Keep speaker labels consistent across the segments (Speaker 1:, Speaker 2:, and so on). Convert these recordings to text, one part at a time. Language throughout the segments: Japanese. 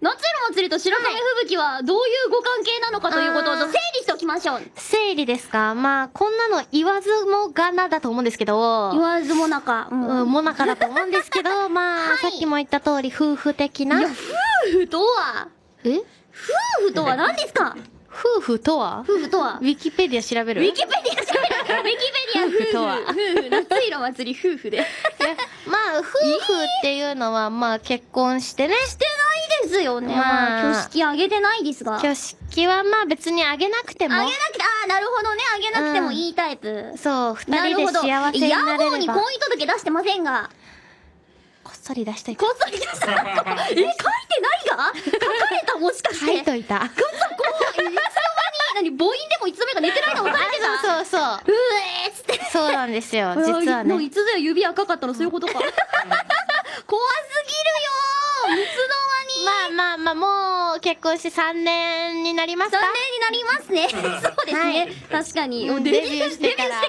Speaker 1: 夏色祭りと白神吹雪はどういうご関係なのかということを整理しておきましょう。
Speaker 2: 整理ですか？まあ、こんなの言わずもがなだと思うんですけど、
Speaker 1: 言わずもなか。うん。
Speaker 2: うん、もなかだと思うんですけど、まあ、
Speaker 1: はい。
Speaker 2: さっきも言った通り、夫婦的な。い
Speaker 1: や、夫婦とは、
Speaker 2: え？
Speaker 1: 夫婦とは何ですか？
Speaker 2: 夫婦とは？
Speaker 1: 夫婦とは？
Speaker 2: ウ。ィキペディア調べる？
Speaker 1: ウィキペディア調べる。ウィキペディア。夫婦
Speaker 2: 夫婦とは？
Speaker 1: 夫婦夏色祭り夫婦で。
Speaker 2: まあ、夫婦っていうのは、まあ、結婚してね。
Speaker 1: してないですよね。
Speaker 2: まあ
Speaker 1: 挙式あげてないですが。
Speaker 2: 挙式はまあ別にあげなくても
Speaker 1: あげな、くて、ああ、なるほどね。あげなくてもいいタイプ。
Speaker 2: そう、二人で
Speaker 1: なるほど。
Speaker 2: 幸せにな
Speaker 1: 野
Speaker 2: れれば、
Speaker 1: 望に婚姻届出してませんが。
Speaker 2: こっそり出しといた。
Speaker 1: こっそり出した。え、書いてないが？書かれたもしかして。
Speaker 2: 書いといた。
Speaker 1: こっそこう、いつの間に、何、母音でもいつの間にか寝てないの分かれてた。
Speaker 2: そうそうそう。
Speaker 1: うえーっつって。
Speaker 2: そうなんですよ、実はね。
Speaker 1: もういつぞや指赤かったのそういうことか。怖 すぎるよーいつの間に。
Speaker 2: まあもう結婚して3年になりますか？
Speaker 1: 残念になりますね。そうですね。確かに。
Speaker 2: うん
Speaker 1: デビュー
Speaker 2: してから
Speaker 1: デ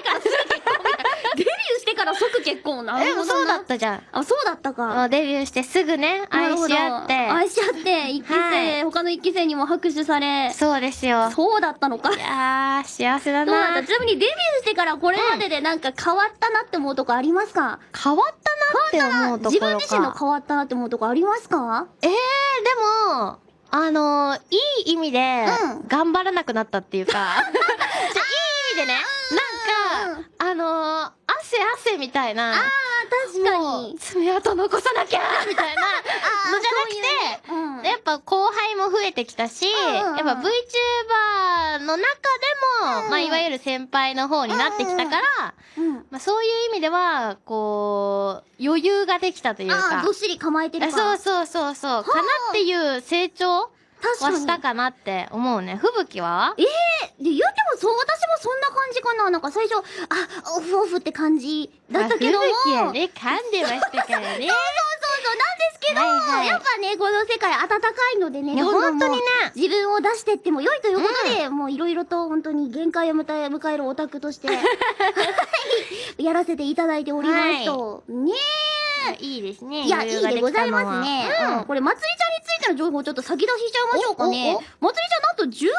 Speaker 1: ビューしてからすぐ結婚みたいな。デビューしてから即結婚。な
Speaker 2: で。もそうだったじゃん。
Speaker 1: あ、そうだったか。
Speaker 2: デビューしてすぐね、愛し合って。
Speaker 1: 愛し合って、一期生、
Speaker 2: は
Speaker 1: 他の一期生にも拍手され。
Speaker 2: そうですよ。
Speaker 1: そうだったのか。
Speaker 2: いやー、幸せだ
Speaker 1: そうだった。
Speaker 2: な。
Speaker 1: ちなみにデビューしてからこれまででなんか変わったなって思うとこありますか？
Speaker 2: 変わったなって思うところか。
Speaker 1: 自分自身の変わったなって思うとこありますか？
Speaker 2: えー、でも、あのー、いい意味で
Speaker 1: うん、
Speaker 2: 頑張らなくなったっていうか、じゃいい意味でね、なんか、あのー、汗汗みたいな、
Speaker 1: ああ、確かに。
Speaker 2: 爪痕残さなきゃみたいなのじゃなくて、
Speaker 1: そういうね。うん。
Speaker 2: やっぱ後輩も増えてきたし、
Speaker 1: うんうんうん。
Speaker 2: やっぱ VTuber の中でも、
Speaker 1: うん
Speaker 2: まあいわゆる先輩の方になってきたから、
Speaker 1: うん。
Speaker 2: まあそういう意味では、こう、余裕ができたという
Speaker 1: あ
Speaker 2: か
Speaker 1: あ、どっ、しり構えてる。
Speaker 2: そうそうそうそう、かなっていう成長。はしたかなって思うね。吹雪は？
Speaker 1: ええで、言うてもそう、私もそんな感じかな。なんか最初、あ、オフオフって感じだったけども。
Speaker 2: まあ吹雪はね、噛んでましたからね。
Speaker 1: そうそうけど、
Speaker 2: はいはい。
Speaker 1: やっぱね、この世界暖かいのでね、
Speaker 2: いや
Speaker 1: どんどんもう
Speaker 2: 本当にね。
Speaker 1: 自分を出してっても良いということで、もういろいろと本当に限界を迎え迎えるオタクとして、はい やらせていただいておりますと、ね
Speaker 2: いいですね。
Speaker 1: いや、いいでございますね。うん。これ、まつりちゃんについての情報をちょっと先出ししちゃいましょうかね。まつりちゃんなんと12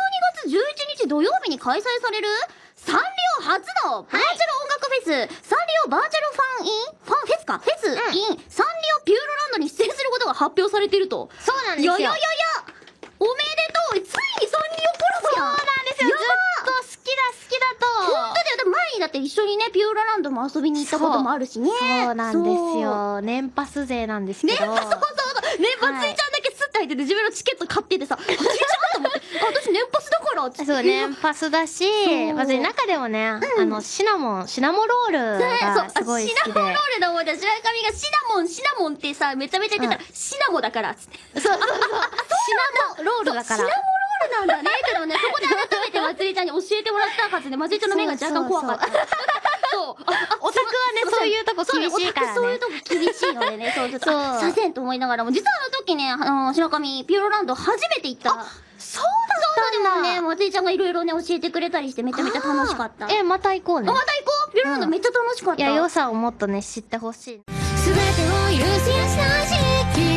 Speaker 1: 月11日土曜日に開催されるサンリオ初のバーチャル音楽フェス、サンリオバーチャルファンイン？ファンフェスか？フェス、
Speaker 2: ん
Speaker 1: イン？サンリオ発表されていると。
Speaker 2: そうなんですよ。
Speaker 1: いやいやいやいやおめでとうついにサンリオコラボや
Speaker 2: そうなんですよ。ず
Speaker 1: や
Speaker 2: っと好きだ好きだと。
Speaker 1: 本当だよ。前にだって一緒にね、ピューロランドも遊びに行ったこともあるしね。
Speaker 2: そうなんです。よ。年パス勢なんですけど。
Speaker 1: ねそうそうそう。ね、まつりちゃんだけスッて入ってて自分のチケット買っててさ、年パスだからっつって。
Speaker 2: そう、年パスだし
Speaker 1: そう、
Speaker 2: まず中でもね、あの、シナモン、シナモロール
Speaker 1: ね
Speaker 2: がすごい好きで。
Speaker 1: シナモンロールだもんだ。白神がシナモン、シナモンってさ、めちゃめちゃ言ってたら、シナモだから、つって。
Speaker 2: そうそうそう。シナモロールだから
Speaker 1: シナモ。ロールなんだね。けどね、そこで改めてまつりちゃんに教えてもらったはずで、まつりちゃんの目が若干怖かった。そう。ああ
Speaker 2: オタクはね、そういうとこ厳しいからね
Speaker 1: そういう。とこ厳しいのでね、そうそう
Speaker 2: そう
Speaker 1: あさせんと思いながらも、実はあの時ね、あの、白神、ピューロランド初めて行った。そうだそうだね、まつりちゃんがいろいろね、教えてくれたりしてめちゃめちゃ楽しかった。
Speaker 2: え、また行こうね
Speaker 1: あ、。また行こうピューロランドめっちゃ楽しかった。
Speaker 2: いや、良さをもっとね、知ってほしい。
Speaker 3: 全てを許し優しない